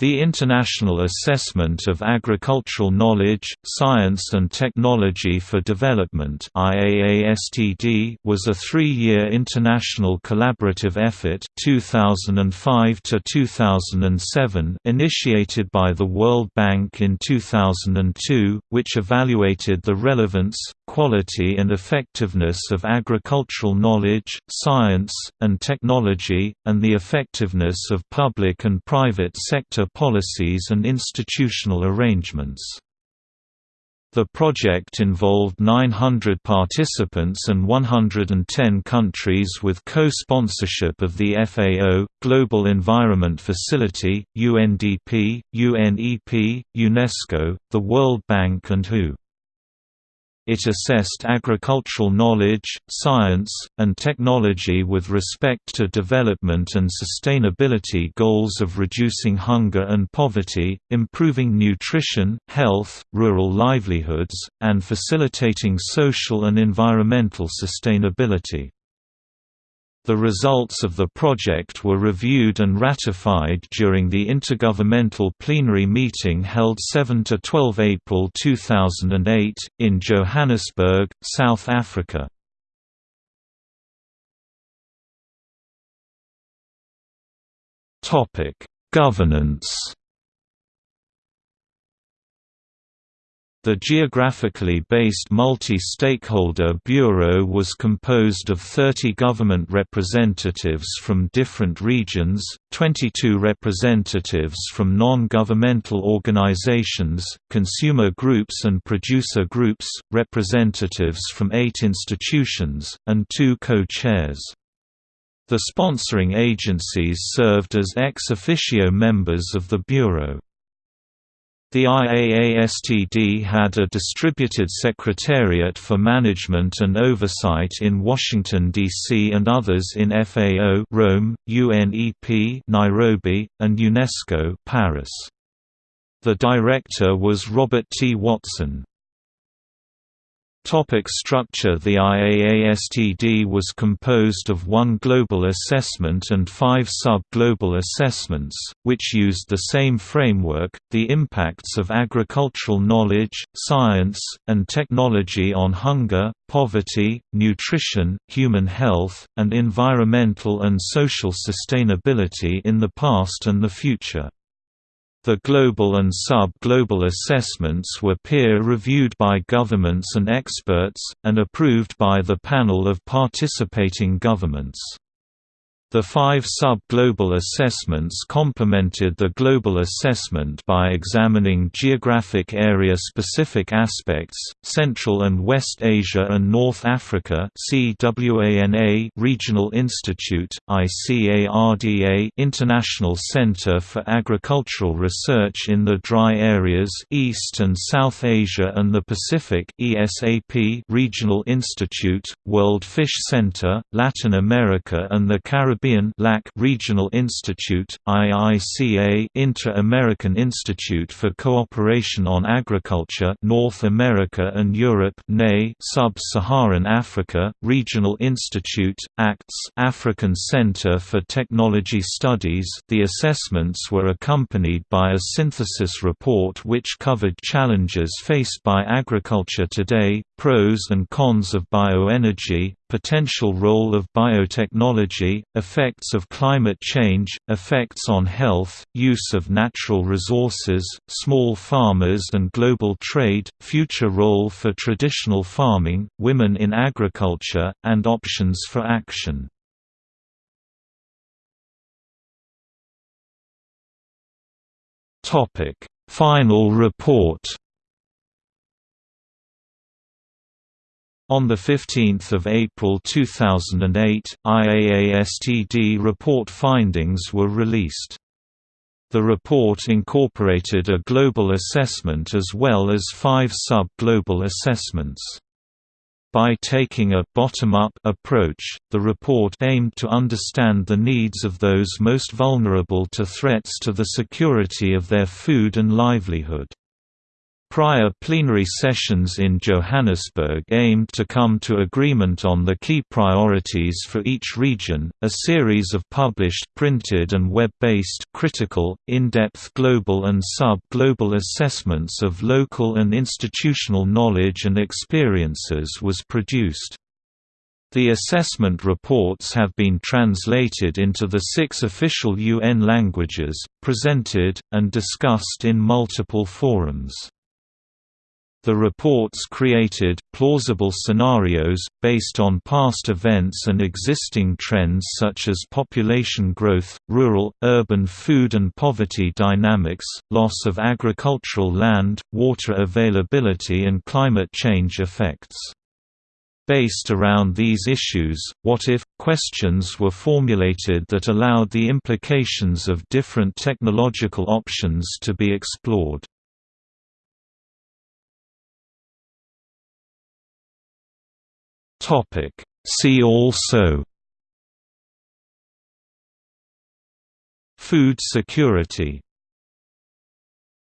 The International Assessment of Agricultural Knowledge, Science and Technology for Development (IAASTD) was a three-year international collaborative effort 2005 -2007 initiated by the World Bank in 2002, which evaluated the relevance, quality and effectiveness of agricultural knowledge, science, and technology, and the effectiveness of public and private sector policies and institutional arrangements. The project involved 900 participants and 110 countries with co-sponsorship of the FAO, Global Environment Facility, UNDP, UNEP, UNESCO, the World Bank and WHO. It assessed agricultural knowledge, science, and technology with respect to development and sustainability goals of reducing hunger and poverty, improving nutrition, health, rural livelihoods, and facilitating social and environmental sustainability. The results of the project were reviewed and ratified during the Intergovernmental Plenary Meeting held 7–12 April 2008, in Johannesburg, South Africa. Governance The geographically based Multi-Stakeholder Bureau was composed of 30 government representatives from different regions, 22 representatives from non-governmental organizations, consumer groups and producer groups, representatives from eight institutions, and two co-chairs. The sponsoring agencies served as ex officio members of the Bureau. The IAASTD had a distributed secretariat for management and oversight in Washington, D.C. and others in FAO Rome, UNEP Nairobi, and UNESCO Paris. The director was Robert T. Watson. Topic structure The IAASTD was composed of one global assessment and five sub-global assessments, which used the same framework, the impacts of agricultural knowledge, science, and technology on hunger, poverty, nutrition, human health, and environmental and social sustainability in the past and the future. The global and sub-global assessments were peer-reviewed by governments and experts, and approved by the panel of participating governments. The five sub-global assessments complemented the global assessment by examining geographic area-specific aspects, Central and West Asia and North Africa Regional Institute, ICARDA International Center for Agricultural Research in the Dry Areas East and South Asia and the Pacific ESAP Regional Institute, World Fish Center, Latin America and the Caribbean Caribbean LAC Regional Institute, IICA Inter-American Institute for Cooperation on Agriculture North America and Europe Sub-Saharan Africa Regional Institute, ACTS African Center for Technology Studies. The assessments were accompanied by a synthesis report which covered challenges faced by agriculture today, pros and cons of bioenergy, potential role of biotechnology, effects of climate change, effects on health, use of natural resources, small farmers and global trade, future role for traditional farming, women in agriculture, and options for action. Final report On 15 April 2008, IAASTD report findings were released. The report incorporated a global assessment as well as five sub-global assessments. By taking a bottom-up approach, the report aimed to understand the needs of those most vulnerable to threats to the security of their food and livelihood. Prior plenary sessions in Johannesburg aimed to come to agreement on the key priorities for each region. A series of published printed and web-based critical, in-depth global and sub-global assessments of local and institutional knowledge and experiences was produced. The assessment reports have been translated into the six official UN languages, presented, and discussed in multiple forums. The reports created plausible scenarios, based on past events and existing trends such as population growth, rural, urban food and poverty dynamics, loss of agricultural land, water availability and climate change effects. Based around these issues, what-if, questions were formulated that allowed the implications of different technological options to be explored. Topic. See also Food security